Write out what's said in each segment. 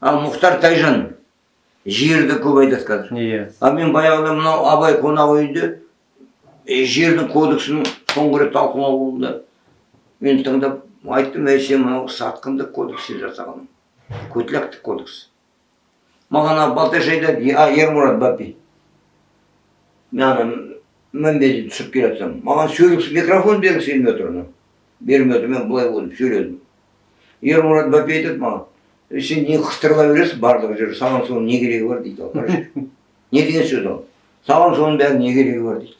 ал мұхтар тайжан жерді көп айтады қазір. Иә. А мен баяғыда мынау абай қонақ үйінде жердің кодексін соңғы рет талқылауында мен тыңдап айттым ей сен мынау сатқындық кодекс жасаған көтляктік кодекс. Маған ана балташ айтады «Е- а ермұрат бапи мен ана мінбеден түсіп келе жатсам маған сөйлегісі микрофон бергісі келмей отыр бермей отыр мен былай болдым сөйледім. Ермұрат бапи айтады маған «Е, сен не қыстырыла бересің барлық жер саған соның не керегі бар дейді қарашы не деген сөз ол. Саған соның бәрінің не керегі бар дейді.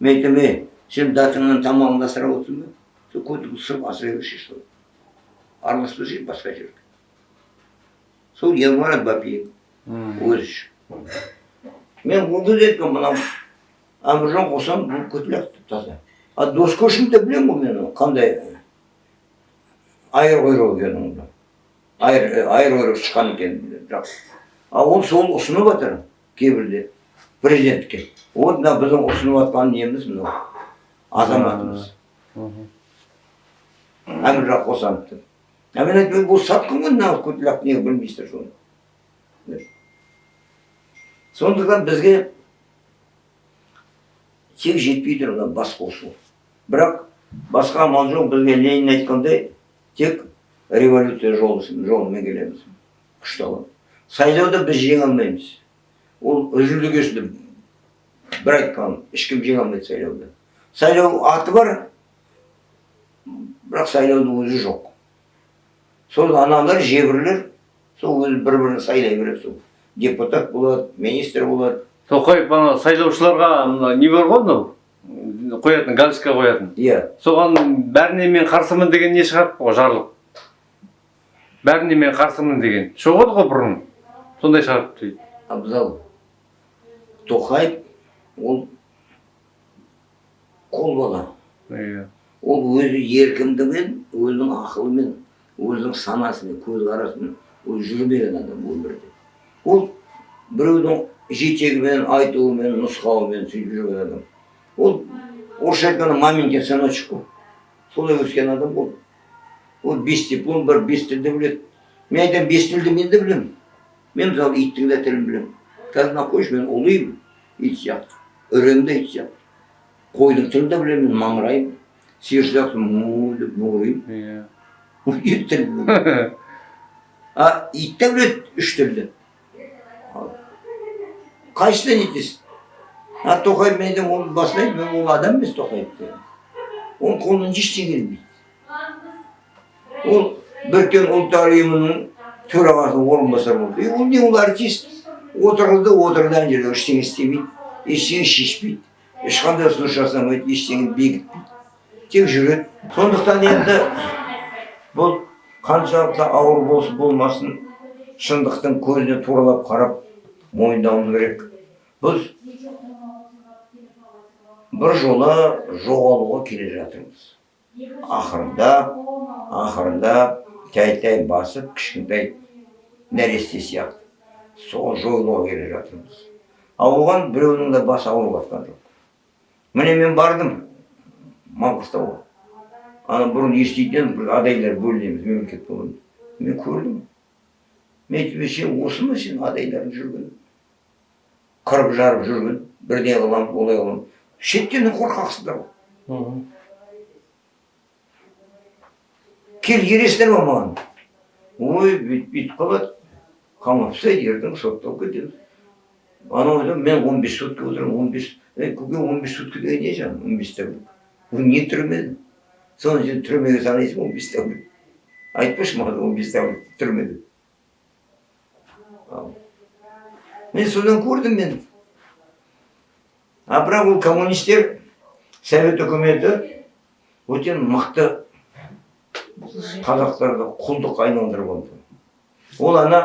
Мен айттым ей сен датыңнан тамағыңды асырап отырсың ба? Сол көтіңді сырып асыра берші сол араласпашы басқа жерге сол ермұрат бапиев өзі үшін мен ол кезде айттым мынау әміржан қосам бұл көтілек таза. А доскошинді білемін ғой мен ол қандай айыр құйрық екенін оны айыр айыр құйрық шыққан білемін бірақ а ол сол ұсынып жатыр кейбірде президентке вот мына біздің ұсынып жатқан неміз мынау азаматымыз әміржан қосановты а мен айттым бұл сатқын ғой мына көтілек неге білмейсіздер соны сондықтан бізге тек жетпей тұр мына бас қосу бірақ басқа амал жоқ бізге ленин айтқандай тек революция жолы жолымен келеміз күшті алып сайлауды біз жеңе алмаймыз ол үзілді кесілді бір айтқан ешкім жеңе алмайды сайлауды. Сайлау аты бар бірақ сайлаудың өзі жоқ. Сол аналар жебірлер сол өзі бір бірін сайлай береді сол. Депутат болады министр болады. Тоқаев ана сайлаушыларға мына не бар ғой мынау қоятын галочка қоятын. Иә. Соған бәріне мен қарсымын деген не шығарыпты ғой жарлық. Бәріне мен қарсымын деген. Шығады ғой бұрын. Сондай шығарыпты дейді абзал тоқаев ол қол бала. Иә. Ол өзі еркіндігімен өзінің ақылымен өзінің санасымен көзқарасымен ол жүрмеген адам өмірде. Ол біреудің жетегімен айтуымен нұсқауымен сөйтіп жүрген адам. Ол орысша айтқанда маменькин сыночек қой солай өскен адам ол. Ол бес диплом бар бес тілді біледі мен айтамын бес тілді мен де білемін мен мысалы иттің де тілін білемін қазір мына қойшы мен ұлимын ит сияқты үремін де ит сияқты қойдың тілін де білемін мен маңыраймын сиыр сияқты му деп мұңыраймын иә а ит те біледі үш тілді ал қайсыдан етесің а тоқаев мен айтамын оның басын айт мен ол адам емес тоқаев деген оның қолынан ештеңе келмейді ол біріккен ұлттар ұйымының төрағасының орынбасары болды ол не ол артист отырғызды отырды ана жерде ештеңе істемейді ештеңе шешпейді ешқандай ұсыныс жасамайды ештеңе бекітпейді тек жүреді сондықтан енді бұл қаншалықты ауыр болсын болмасын шындықтың көзіне туралап қарап мойындауымыз керек біз бір жолы жоғалуға келе жатырмыз ақырындап ақырындап тәй тәй басып кішкентай нәресте сияқты сол жойылуға келе жатырмыз ал оған біреудің де басы ауырып жатқан жоқ міне мен бардым маңғыстауға ана бұрын еститін бір адайлар бөлінеміз мемлекет болғанда мен көрдім мен айттым сен осы ма сен адайлардың жүрген қырып жарып жүрген бірдеңе қыламын олай қыламын шеттен қорқақсыңдар ғой кел ересіңдер ма маған? Ой бүйтіп қалады. Қамап тастайды ертең сотталып кетеміз анау айтады мен он бес сутка отырамын он бес көке он бес сутка деген не жаным он бес тәулік. Бұл не түрме? Соны сен түрмеге санайсың он бес тәулік. Айтпашы маған он бес тәулік түрмеде. Ал. Мен содан көрдім мен. А бірақ ол коммунистер совет үкіметі өте мықты қазақтарды құлдық айналдырып алды ол ана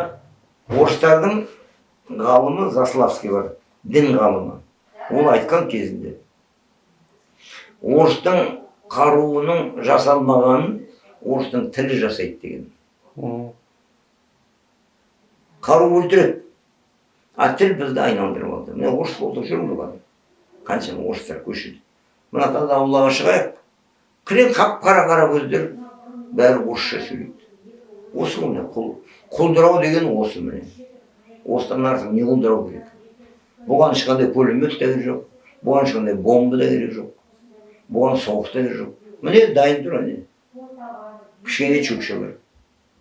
орыстардың ғалымы заславский бар дін ғалымы. Ол айтқан кезінде. Орыстың қаруының жасалмағанын орыстың тілі жасайды деген. Қару өлтіреді. А тіл бізді айналдырып алды міне орыс болдық жүрміз ғой қаншама орыстар көшеде мына таза аулаға шығайық. Кілең қап қара қара көздер. Бәрі орысша сөйлейді. Осы міне құл құлдырау деген осы міне. Осыдан артық не құлдырау керек? Бұған ешқандай пулемет те керек жоқ бұған ешқандай бомба да керек жоқ бұған соғыс та керек жоқ. Міне дайын тұр әне. Кішкене чукчалар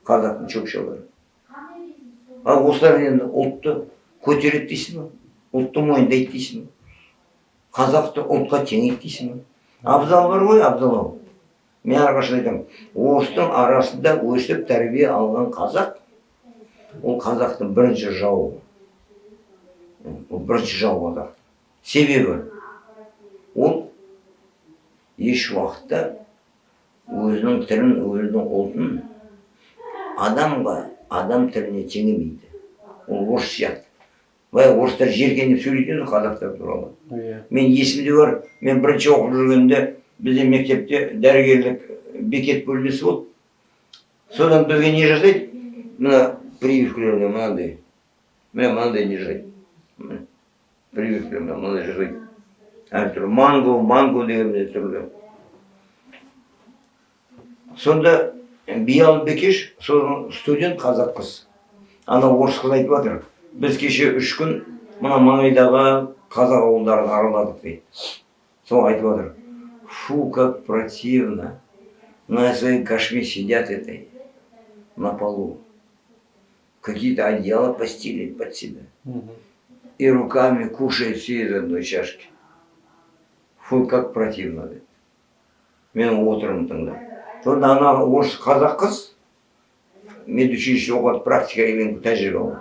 қазақтың чукчалары ал осылар енді ұлтты көтереді дейсің ба? Ұлтты мойындайды дейсің ба? Қазақты ұлтқа теңейді дейсің ба? Абзал бар ғой абзал ау. Мен әрқашан айтамын орыстың арасында өсіп тәрбие алған қазақ ол қазақтың бірінші жауы. Ол бірінші жау қазақ. Себебі ол еш уақытта өзінің тілін өзінің ұлтын адамға адам тіліне теңемейді. Ол орыс сияқты. Былай орыстар жеркеніп сөйлейді ғой қазақтар туралы. Иә. Мен есімде бар мен бірінші оқып жүргенде бізде мектепте дәрігерлік бекет бөлмесі болды. Содан бізге не жасайды? Мына прививкалеріне мынандай. Міне мынандай не жасайды? Прививкалеріне мынандай жасайды. Әртүрлі манго манго деген түрлі сонда биал бекеш студент қазақ қыз. Ана орыс қыз айтып жатыр. Біз кеше үш күн мына маңайдағы қазақ ауылдарын араладық дейді. Сол айтып жатыр. Фу как противно. На своей кашме сидят этой на полу. Какие-то одеяла постелили под себя. И руками кушает все из одной чашки. Фу как противно. Дейді мен отырмын тыңдап сонда ана орыс қазақ қыз медучилище оқыды практика деген тәжірибе алды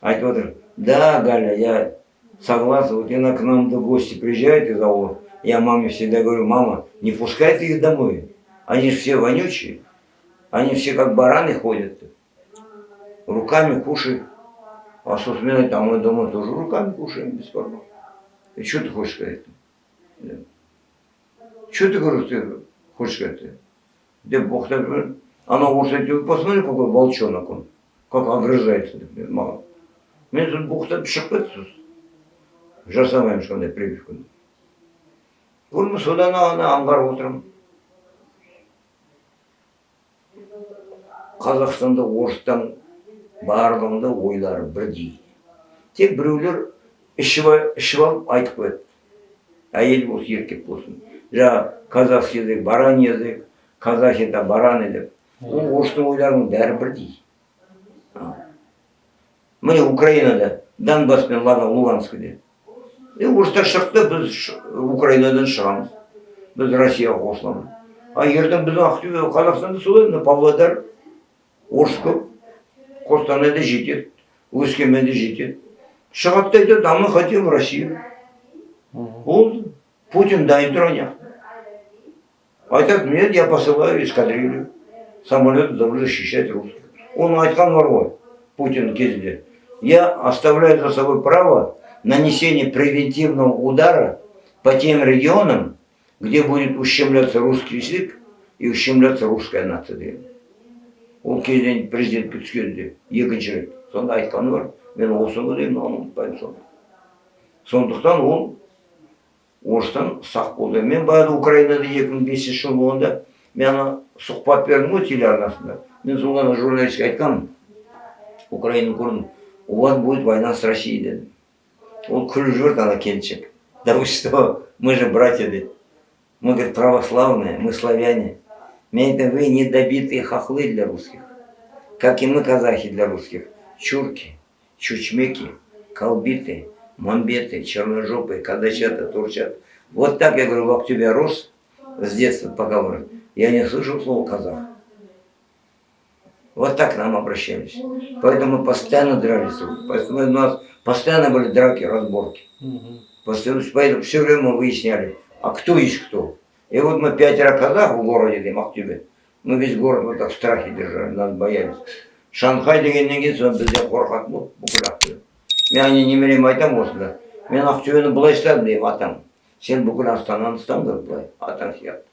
айтып отыр да галя я согласна вот она к нам в гости приезжает из аула я маме всегда говорю мама не пускай ты их домой они же все вонючие они все как бараны ходят руками кушают а со сменой там мы дома тоже руками кушаем без проблем и что ты хочешь сказать да. что ты говоришь ты хочешь сказать деп боқтап жіберіп анау орыс айтып посмотри какой волчонок он как огрызается деп мен маған мен соны боқтап шығып кетті сосын жасамаймын ешқандай прививканы Көрме содан ана аңғарып отырмын қазақстанда орыстан барлығының да ойлары бірдей тек біреулер ішіп алып айтып қояды әйел болсын еркек болсын жаңағы казахский язык бараний язык казах это бараны деп ол орыстың ойларының бәрі бірдей міне украинада донбасс пен Луган- луганскіде е орыстар шықты біз украинадан шығамыз біз россияға қосыламыз а ертең біздің ақтөбе қазақстанда солай мына павлодар орыс көп қостанайда жетеді өскеменде жетеді шығады да айтады а мы хотим россию болды путин дайын тұр ана жақта айтады нет я посылаю эскадрилью самолет должен защищать русских оның айтқаны бар ғой путин кезінде я оставляю за собой право нанесения превентивного удара по тем регионам где будет ущемляться русский язык и ущемляться русская нация деген ол кезден президентке түскенде екінші рет сонда айтқаны бар мен осыны деймін оны ұмытпаймын соны сондықтан ол орыстан сақ болды мен баяғыда украинада екі мың бесінші жыл болғанда мен ана сұхбат бердім ғой телеарнасында мен сол ана журналистке айтқанмын украинаны көрдім у вас будет война с россией дедім ол күліп жіберді ана келіншек да вы что мы же братья дейді мы говорит православные мы славяне мен айтамын вы недобитые хохлы для русских как и мы казахи для русских чурки чучмеки колбиты мамбеты черножопые кадачата турчата вот так я говорю в Актюбе рос с детства пока вырос я не слышал слова казах вот так к нам обращались. Поэтому мы постоянно дрались. Поэтому у нас постоянно были драки, разборки. Постоянно, поэтому все время мы выясняли, а кто есть кто. И вот мы пятеро казах в городе там, Актюбе. Мы весь город вот так в страхе держали, нас боялись. Шанхай дегеннен кейін соны бізден қорқатын болды бүкіл ақтөбе мен ане немереме айтамын осында мен ақтөбені былай ұстадым деймін атам сен бүкіл астананы ұстаңдар былай атаң сияқты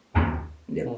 деп